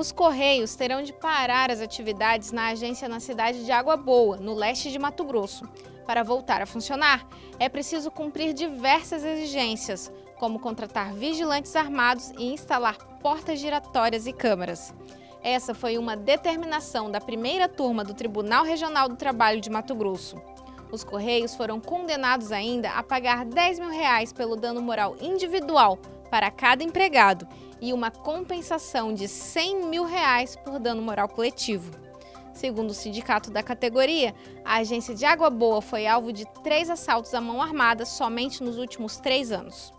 Os Correios terão de parar as atividades na agência na cidade de Água Boa, no leste de Mato Grosso. Para voltar a funcionar, é preciso cumprir diversas exigências, como contratar vigilantes armados e instalar portas giratórias e câmaras. Essa foi uma determinação da primeira turma do Tribunal Regional do Trabalho de Mato Grosso. Os Correios foram condenados ainda a pagar 10 mil reais pelo dano moral individual para cada empregado e uma compensação de 100 mil reais por dano moral coletivo. Segundo o sindicato da categoria, a agência de Água Boa foi alvo de três assaltos à mão armada somente nos últimos três anos.